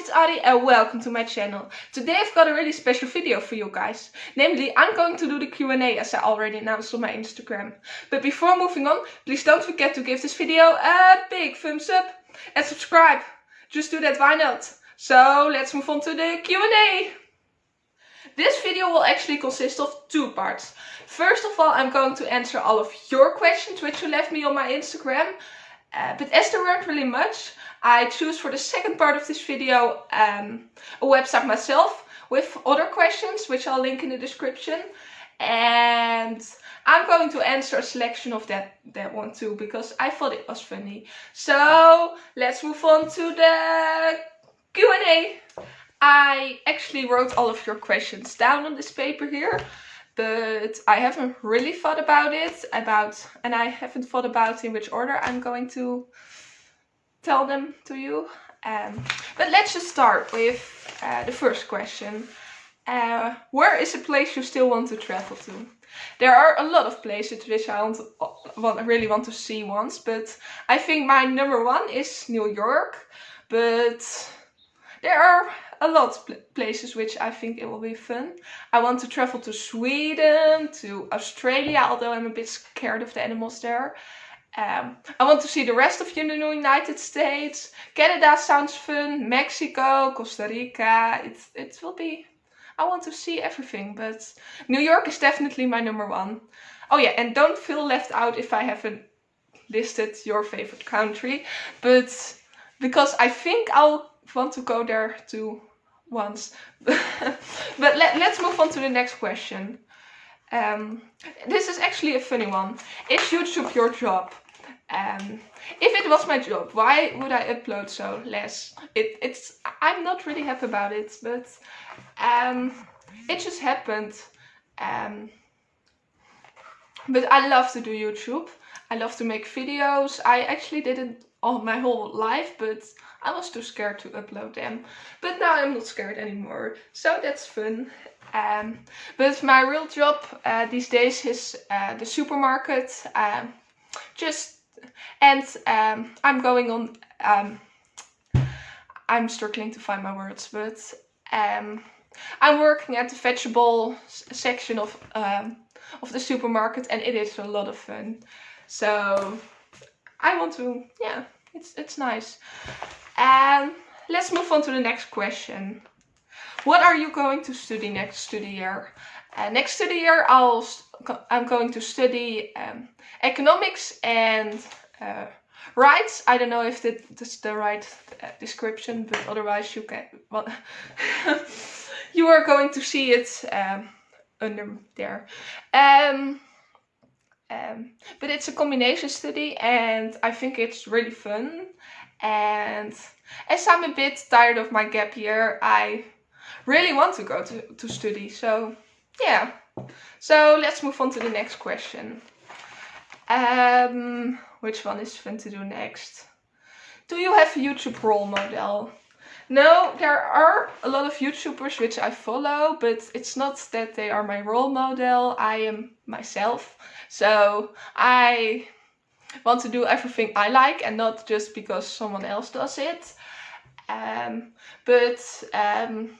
it's Adi and welcome to my channel. Today I've got a really special video for you guys. Namely, I'm going to do the Q&A as I already announced on my Instagram. But before moving on, please don't forget to give this video a big thumbs up and subscribe. Just do that, why not? So let's move on to the Q&A. This video will actually consist of two parts. First of all, I'm going to answer all of your questions which you left me on my Instagram. Uh, but as there weren't really much, I choose for the second part of this video um, a website myself with other questions, which I'll link in the description. And I'm going to answer a selection of that, that one too, because I thought it was funny. So let's move on to the Q&A. I actually wrote all of your questions down on this paper here but I haven't really thought about it about and I haven't thought about in which order I'm going to tell them to you um, but let's just start with uh, the first question uh, where is a place you still want to travel to there are a lot of places which I want, want really want to see once but I think my number one is New York but there are a lot of places which I think it will be fun. I want to travel to Sweden, to Australia, although I'm a bit scared of the animals there. Um, I want to see the rest of you in the United States. Canada sounds fun. Mexico, Costa Rica. It, it will be... I want to see everything, but New York is definitely my number one. Oh yeah, and don't feel left out if I haven't listed your favorite country, but because I think I'll want to go there too once. but let, let's move on to the next question. Um, this is actually a funny one. Is YouTube your job? Um, if it was my job, why would I upload so less? It, it's I'm not really happy about it, but um, it just happened. Um, but I love to do YouTube. I love to make videos. I actually did it all my whole life, but I was too scared to upload them. But now I'm not scared anymore, so that's fun. Um, but my real job uh, these days is uh, the supermarket. Um, just and um, I'm going on. Um, I'm struggling to find my words, but um, I'm working at the vegetable section of um, of the supermarket, and it is a lot of fun. So I want to, yeah, it's it's nice. And let's move on to the next question. What are you going to study next the year? Uh, next the year, I'll I'm going to study um, economics and uh, rights. I don't know if that, that's the right uh, description, but otherwise you can. Well, you are going to see it um, under there. Um, um, but it's a combination study and I think it's really fun and as I'm a bit tired of my gap year, I really want to go to, to study. So yeah, so let's move on to the next question. Um, which one is fun to do next? Do you have a YouTube role model? No, there are a lot of YouTubers which I follow, but it's not that they are my role model. I am myself. So I want to do everything I like and not just because someone else does it. Um, but um,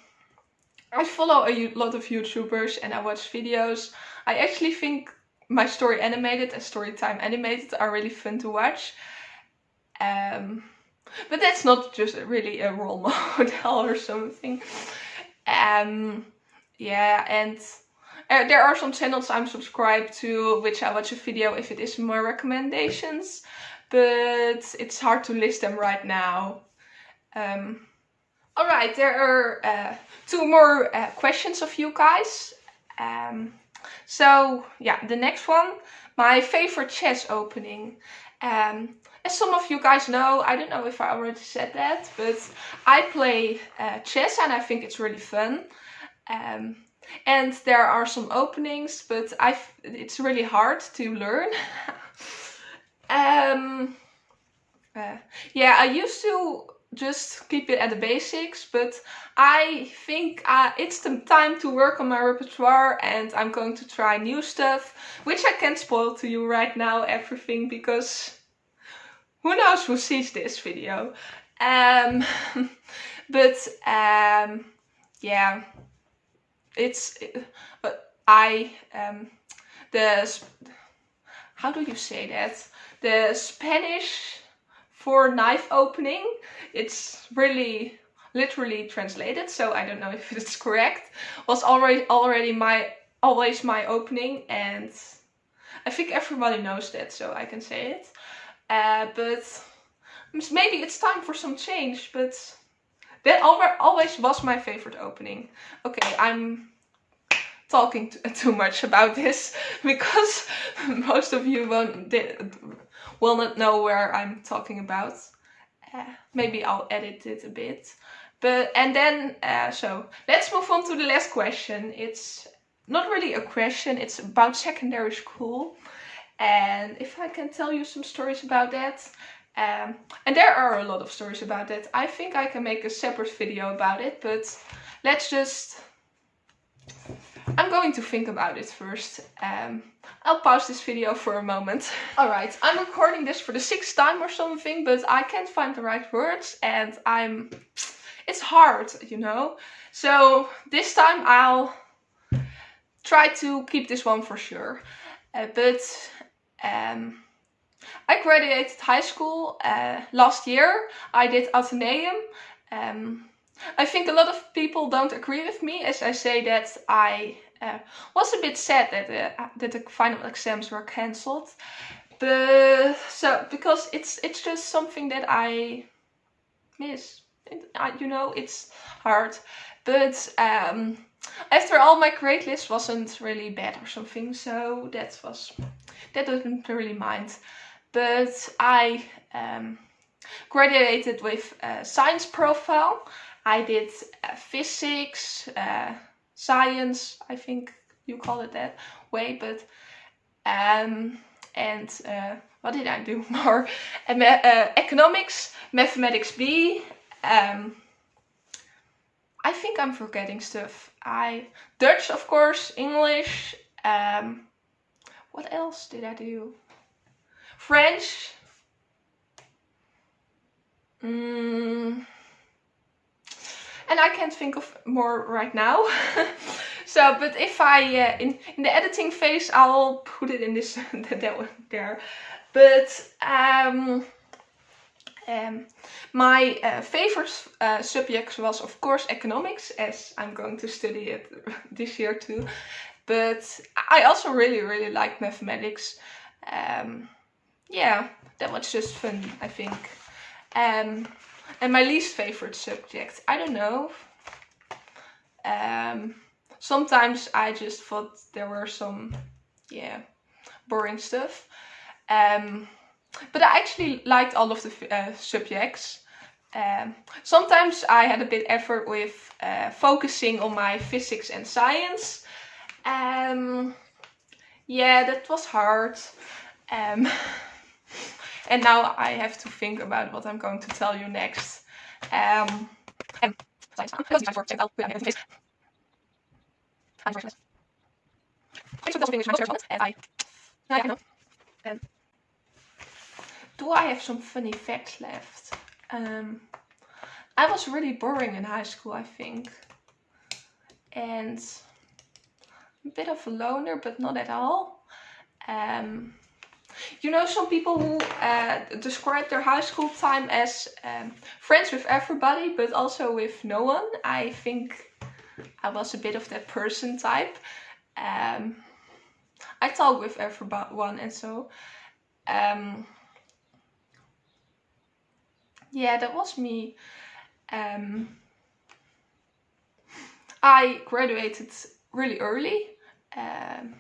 I follow a lot of YouTubers and I watch videos. I actually think my story animated and storytime animated are really fun to watch. Um, but that's not just really a role model or something. Um, yeah, and uh, there are some channels I'm subscribed to, which I watch a video if it is my recommendations, but it's hard to list them right now. Um, Alright, there are uh, two more uh, questions of you guys. Um, so yeah, the next one, my favorite chess opening. Um, as some of you guys know, I don't know if I already said that, but I play uh, chess and I think it's really fun. Um, and there are some openings but I it's really hard to learn. Um uh, yeah I used to just keep it at the basics but I think uh, it's the time to work on my repertoire and I'm going to try new stuff which I can't spoil to you right now everything because who knows who sees this video. Um but um, yeah, it's but I um, the how do you say that? The Spanish for knife opening it's really literally translated so I don't know if it's correct was already already my always my opening and I think everybody knows that so I can say it. Uh, but maybe it's time for some change but that always was my favorite opening. Okay I'm talking too much about this because most of you won't will not know where I'm talking about. Uh, maybe I'll edit it a bit. But and then uh, so let's move on to the last question. It's not really a question it's about secondary school. And if I can tell you some stories about that um, and there are a lot of stories about that I think I can make a separate video about it but let's just I'm going to think about it first. Um, I'll pause this video for a moment. Alright, I'm recording this for the sixth time or something, but I can't find the right words and I'm... It's hard, you know? So this time I'll try to keep this one for sure. Uh, but um, I graduated high school uh, last year. I did Atheneum. Um, I think a lot of people don't agree with me as I say that I uh, was a bit sad that the, that the final exams were cancelled. But so because it's it's just something that I miss. It, you know, it's hard. But um, after all, my grade list wasn't really bad or something, so that was that didn't really mind. But I um, graduated with a science profile I did uh, physics, uh, science, I think you call it that way, but um, and uh, what did I do more? Uh, economics, mathematics B. Um, I think I'm forgetting stuff. I Dutch, of course, English. Um, what else did I do? French. Mm, and I can't think of more right now. so, but if I, uh, in, in the editing phase, I'll put it in this, that one there. But, um, um, my uh, favorite uh, subject was of course economics as I'm going to study it this year too. But I also really really like mathematics. Um, yeah, that was just fun I think. Um, and my least favorite subject, I don't know. Um, sometimes I just thought there were some, yeah, boring stuff. Um, but I actually liked all of the uh, subjects. Um, sometimes I had a bit effort with uh, focusing on my physics and science. Um, yeah, that was hard. Um, And now I have to think about what I'm going to tell you next. Um, do I have some funny facts left? Um, I was really boring in high school, I think. And a bit of a loner, but not at all. Um, you know some people who uh, describe their high school time as um, friends with everybody but also with no one. I think I was a bit of that person type. Um, I talk with everyone and so. Um, yeah, that was me. Um, I graduated really early. Um,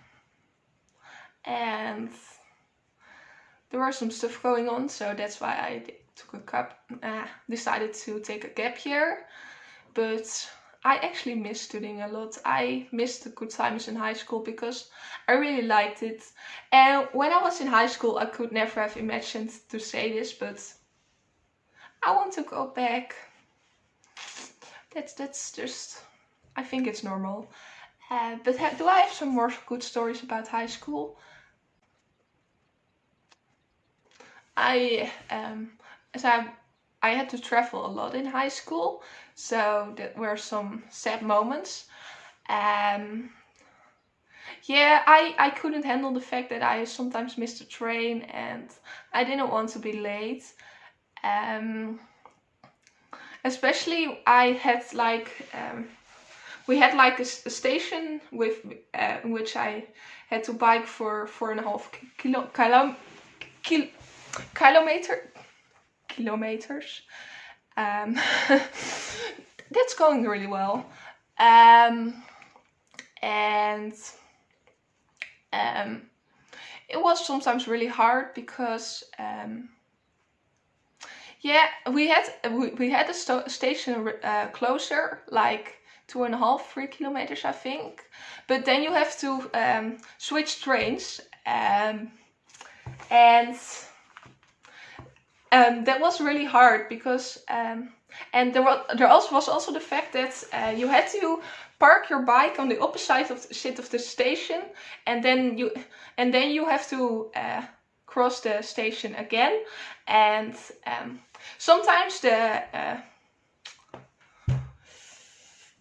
and there was some stuff going on, so that's why I took a cup, uh, decided to take a gap year. But I actually miss studying a lot. I missed the good times in high school because I really liked it. And when I was in high school, I could never have imagined to say this, but I want to go back. That's that's just, I think it's normal. Uh, but do I have some more good stories about high school? I, um, as I I had to travel a lot in high school, so there were some sad moments. Um, yeah, I, I couldn't handle the fact that I sometimes missed a train and I didn't want to be late. Um, especially I had like, um, we had like a, a station with uh, which I had to bike for four and a half kilo, kilo kilometer, kilometers. Um, that's going really well. Um, and um, it was sometimes really hard because um, yeah we had we, we had a station uh, closer like two and a half three kilometers I think but then you have to um, switch trains um, and um, that was really hard because um, and there was there also was also the fact that uh, you had to park your bike on the opposite of the side of the station and then you and then you have to uh, cross the station again and um, sometimes the uh,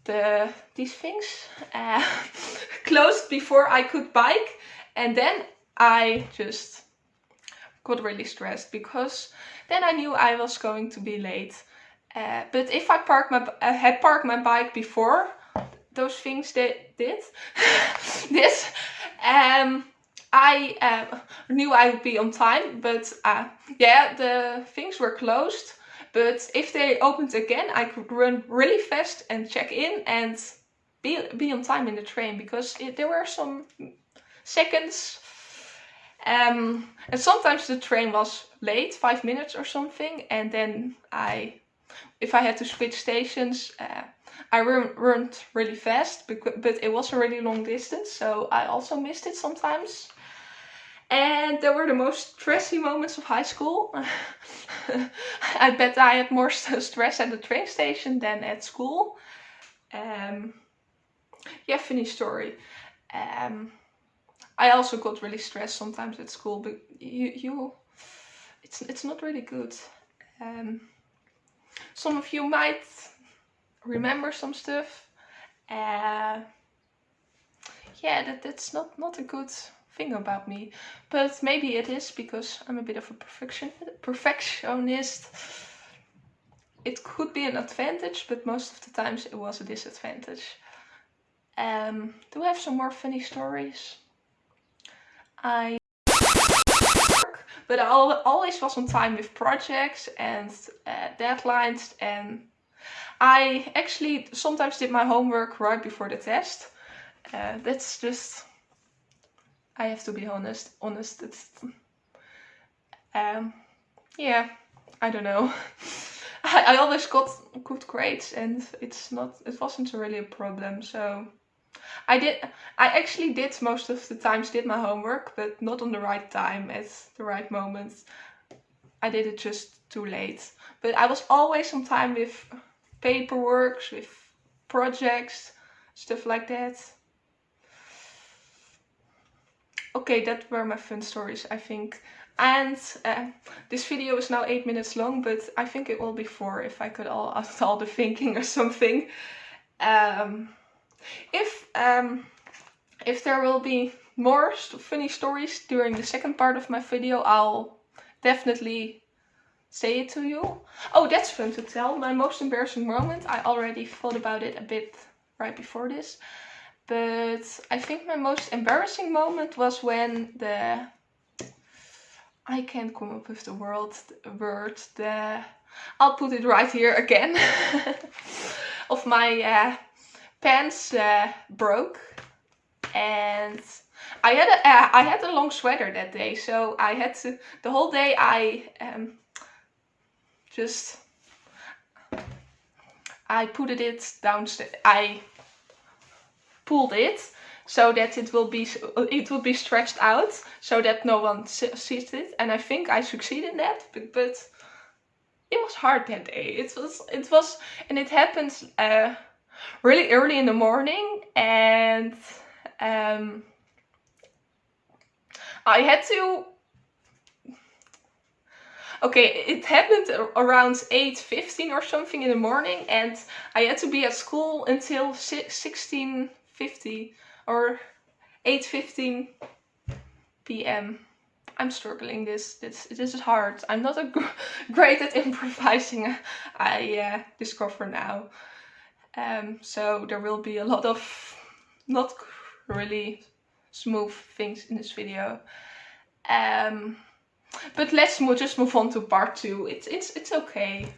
the these things uh, closed before I could bike and then I just got really stressed because then I knew I was going to be late. Uh, but if I parked my, uh, had parked my bike before those things they did, this, um, I uh, knew I would be on time. But uh, yeah, the things were closed. But if they opened again, I could run really fast and check in and be, be on time in the train because it, there were some seconds um, and sometimes the train was late, five minutes or something. And then I, if I had to switch stations, uh, I ran really fast, but, but it was a really long distance. So I also missed it sometimes. And there were the most stressy moments of high school. I bet I had more stress at the train station than at school. Um, yeah, funny story. Um, I also got really stressed sometimes at school, but you, you it's, it's not really good. Um, some of you might remember some stuff. Uh, yeah, that, that's not, not a good thing about me. But maybe it is because I'm a bit of a perfection, perfectionist. It could be an advantage, but most of the times it was a disadvantage. Um, do we have some more funny stories? I but I always was on time with projects and uh, deadlines and I actually sometimes did my homework right before the test. Uh, that's just, I have to be honest, honest, it's, um, yeah, I don't know. I, I always got good grades and it's not, it wasn't really a problem, so I did, I actually did most of the times did my homework, but not on the right time at the right moments. I did it just too late. But I was always on time with paperwork, with projects, stuff like that. Okay, that were my fun stories, I think. And uh, this video is now 8 minutes long, but I think it will be 4 if I could all, all the thinking or something. Um, if um, if there will be more funny stories during the second part of my video, I'll definitely say it to you. Oh, that's fun to tell. My most embarrassing moment. I already thought about it a bit right before this. But I think my most embarrassing moment was when the... I can't come up with the word, word, the... I'll put it right here again. of my uh, pants uh, broke. And I had a uh, I had a long sweater that day so I had to the whole day I um, just I put it downstairs I pulled it so that it will be it will be stretched out so that no one sees it. And I think I succeeded in that but, but it was hard that day. It was it was and it happened uh, really early in the morning and um, I had to okay, it happened around 8.15 or something in the morning and I had to be at school until 16.50 or 8.15 p.m. I'm struggling this. This this is hard. I'm not a great at improvising. I uh, discover now. Um, so there will be a lot of not really smooth things in this video. Um, but let's just move on to part two. It's it's it's okay.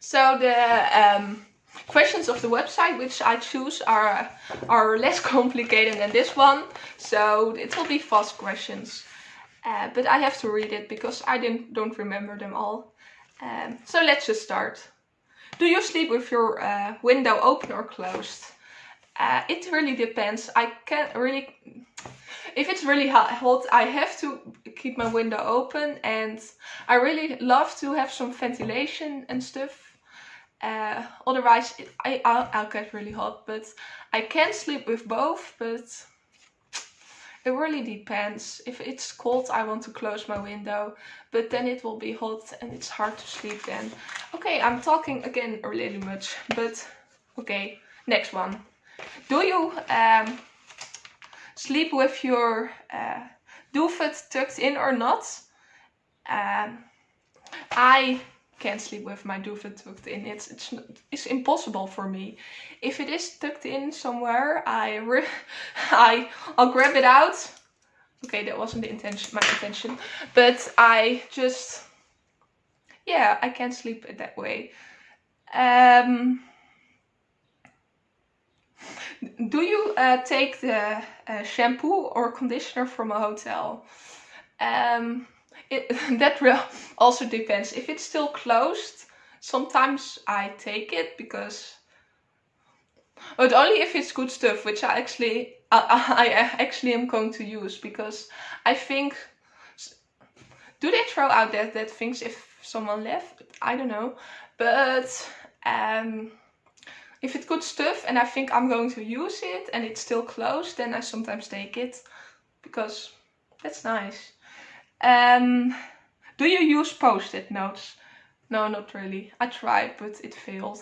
So the um, questions of the website which I choose are are less complicated than this one. So it will be fast questions. Uh, but I have to read it because I didn't don't remember them all. Um, so let's just start. Do you sleep with your uh, window open or closed? Uh, it really depends. I can't really... If it's really hot, I have to keep my window open and I really love to have some ventilation and stuff. Uh, otherwise, it, I, I'll, I'll get really hot, but I can sleep with both, but it really depends. If it's cold, I want to close my window, but then it will be hot and it's hard to sleep then. Okay, I'm talking again really much, but okay, next one. Do you um, sleep with your uh, duvet tucked in or not? Um, I can't sleep with my duvet tucked in. It's it's it's impossible for me. If it is tucked in somewhere, I I I'll grab it out. Okay, that wasn't the intention, my intention, but I just yeah, I can't sleep that way. Um, do you uh, take the uh, shampoo or conditioner from a hotel? Um, it, that also depends. If it's still closed, sometimes I take it because but only if it's good stuff, which I actually I, I actually am going to use because I think do they throw out that that things if someone left? I don't know, but um, if it's good stuff and I think I'm going to use it and it's still closed, then I sometimes take it because that's nice. Um, do you use post-it notes? No, not really. I tried, but it failed.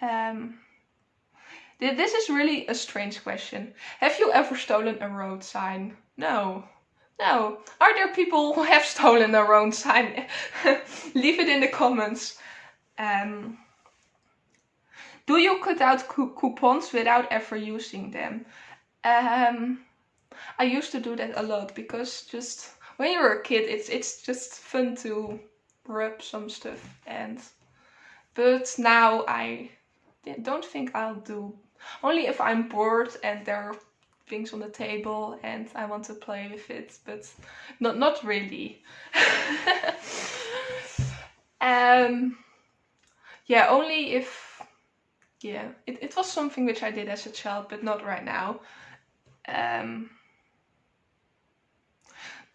Um, this is really a strange question. Have you ever stolen a road sign? No. No. Are there people who have stolen a road sign? Leave it in the comments. Um, do you cut out coupons without ever using them? Um, I used to do that a lot because just when you're a kid it's it's just fun to rub some stuff and but now I don't think I'll do only if I'm bored and there are things on the table and I want to play with it but not not really. Um yeah only if yeah it, it was something which I did as a child but not right now. Um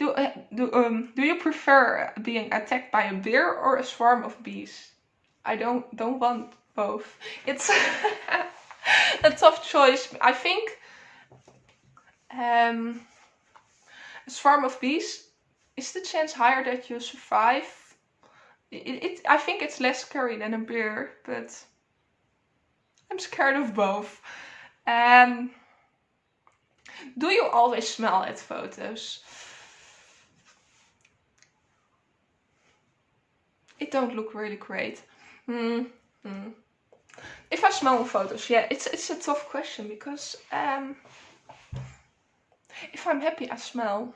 do, uh, do, um, do you prefer being attacked by a bear or a swarm of bees? I don't don't want both. It's a tough choice. I think um, a swarm of bees is the chance higher that you survive. It, it, I think it's less scary than a bear, but I'm scared of both. Um, do you always smell at photos? It don't look really great. Mm, mm. If I smell on photos, yeah, it's it's a tough question because um, if I'm happy, I smell,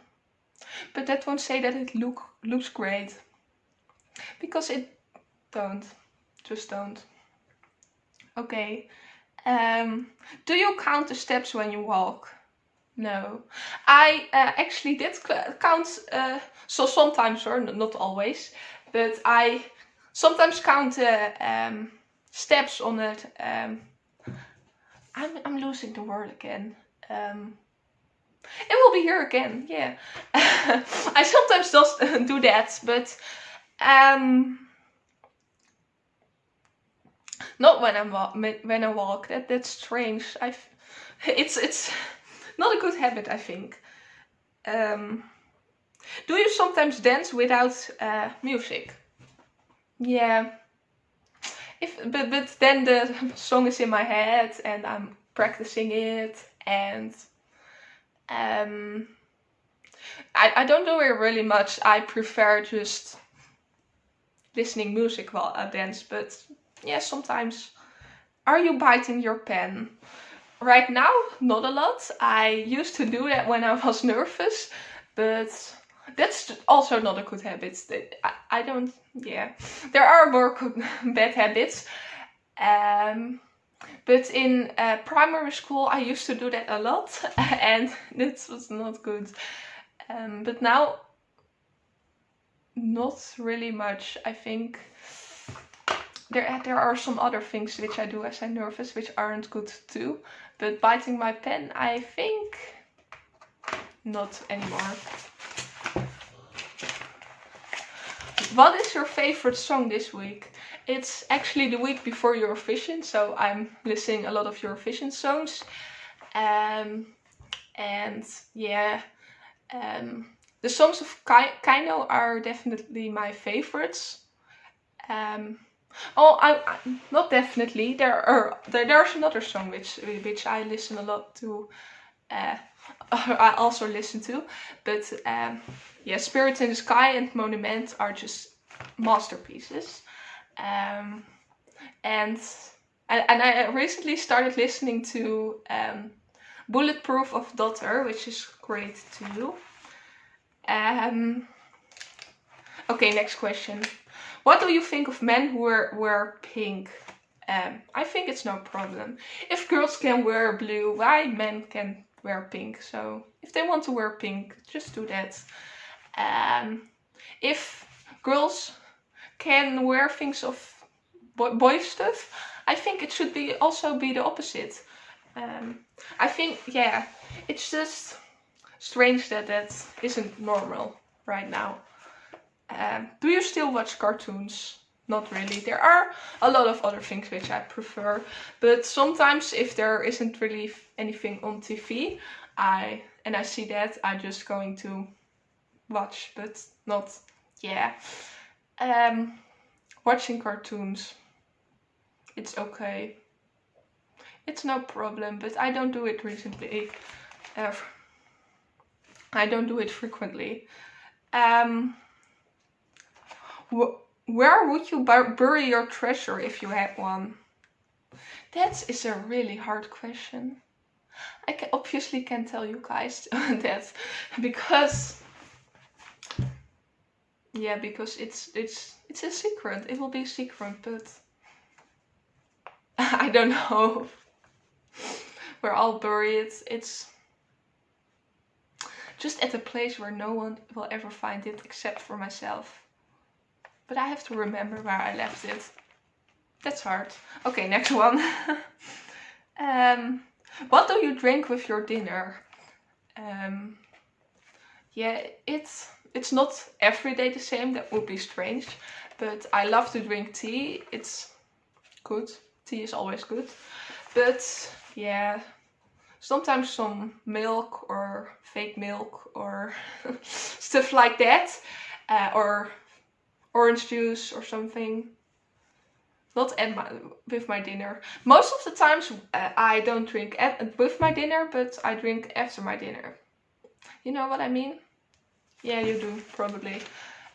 but that won't say that it look looks great because it don't, just don't. Okay. Um, do you count the steps when you walk? No. I uh, actually did count, uh, so sometimes or not always, but I sometimes count the um, steps on it. Um, I'm, I'm losing the word again. Um, it will be here again, yeah. I sometimes just do that, but um, not when I'm when I walk. That that's strange. I it's it's not a good habit, I think. Um, Do you sometimes dance without uh, music? Yeah. If but but then the song is in my head and I'm practicing it and um I, I don't do it really much. I prefer just listening music while I dance, but yeah, sometimes. Are you biting your pen? Right now, not a lot. I used to do that when I was nervous, but that's also not a good habit. I, don't, yeah. There are more good, bad habits. Um, but in uh, primary school, I used to do that a lot, and that was not good. Um, but now, not really much. I think there there are some other things which I do as I'm nervous, which aren't good too. But biting my pen, I think not anymore. What is your favorite song this week? It's actually the week before Eurovision, so I'm listening a lot of Eurovision songs. Um, and yeah, um, the songs of KEiiNO are definitely my favorites. Um, oh, I, I, not definitely. There are there, there's another song which which I listen a lot to. Uh, I also listen to, but um, yeah, Spirit in the Sky and Monument are just masterpieces. Um, and, and and I recently started listening to um, Bulletproof of Dotter, which is great too. Um, okay, next question. What do you think of men who wear, wear pink? Um, I think it's no problem. If girls can wear blue, why men can wear pink? So if they want to wear pink, just do that. Um, if girls can wear things of boy, stuff, I think it should be also be the opposite. Um, I think, yeah, it's just strange that that isn't normal right now. Um, do you still watch cartoons? Not really. There are a lot of other things which I prefer, but sometimes if there isn't really anything on TV, I and I see that, I'm just going to watch, but not, yeah. Um, watching cartoons, it's okay. It's no problem, but I don't do it recently. Ever. I don't do it frequently. Um, wh where would you bury your treasure if you had one? That is a really hard question. I can, obviously can't tell you guys that because yeah, because it's it's it's a secret. It will be a secret, but I don't know where I'll bury it. It's just at a place where no one will ever find it except for myself. But I have to remember where I left it. That's hard. Okay, next one. um, what do you drink with your dinner? Um, yeah, it's it's not every day the same. That would be strange. But I love to drink tea. It's good. Tea is always good. But yeah, sometimes some milk or fake milk or stuff like that. Uh, or orange juice or something. Not at my, with my dinner. Most of the times uh, I don't drink at, with my dinner, but I drink after my dinner. You know what I mean? Yeah, you do, probably.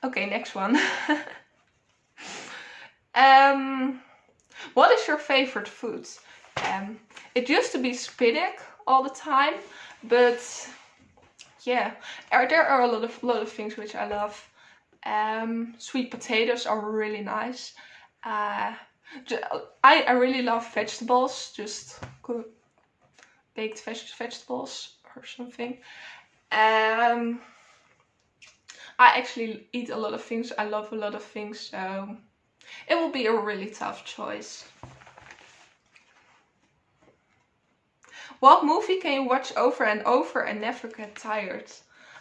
Okay, next one. um, what is your favorite food? Um, it used to be spinach all the time, but yeah, there are a lot of lot of things which I love. Um, sweet potatoes are really nice. Uh, I, I really love vegetables, just baked veg vegetables or something. Um, I actually eat a lot of things. I love a lot of things, so it will be a really tough choice. What movie can you watch over and over and never get tired?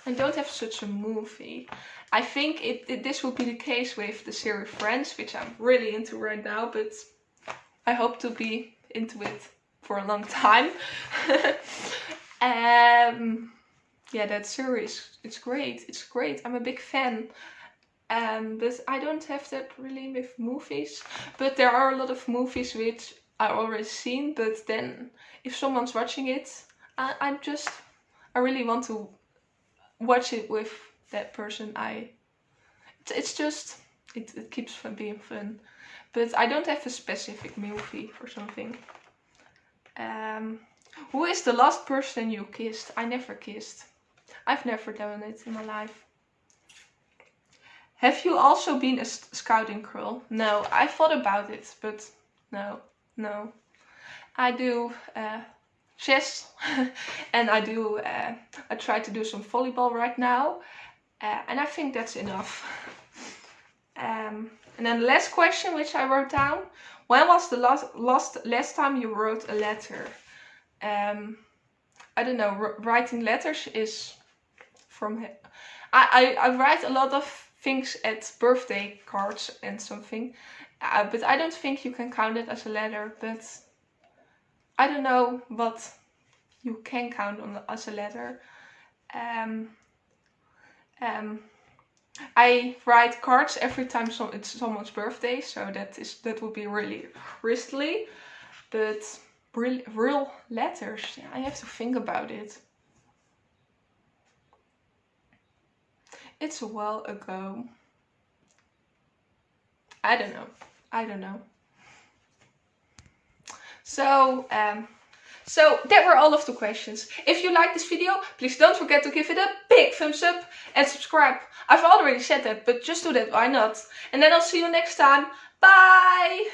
I don't have such a movie. I think it, it, this will be the case with the series Friends, which I'm really into right now, but I hope to be into it for a long time. um, yeah, that series, it's great. It's great. I'm a big fan. Um, but I don't have that really with movies. But there are a lot of movies which I already seen. But then if someone's watching it, I, I'm just, I really want to watch it with that person. I, it's just, it, it keeps fun being fun. But I don't have a specific movie or something. Um, who is the last person you kissed? I never kissed. I've never done it in my life. Have you also been a scouting girl? No, I thought about it, but no, no. I do uh, chess and I do, uh, I try to do some volleyball right now. Uh, and I think that's enough. Um, and then the last question which I wrote down. When was the last, last, last time you wrote a letter? Um, I don't know, writing letters is from... I, I, I write a lot of things at birthday cards and something. Uh, but I don't think you can count it as a letter. But I don't know what you can count on as a letter. Um, um, I write cards every time so it's someone's birthday, so that is that would be really risky. But real, real letters, I have to think about it. It's a while ago. I don't know. I don't know. So, um, so that were all of the questions. If you like this video, please don't forget to give it a big thumbs up and subscribe. I've already said that, but just do that, why not? And then I'll see you next time. Bye!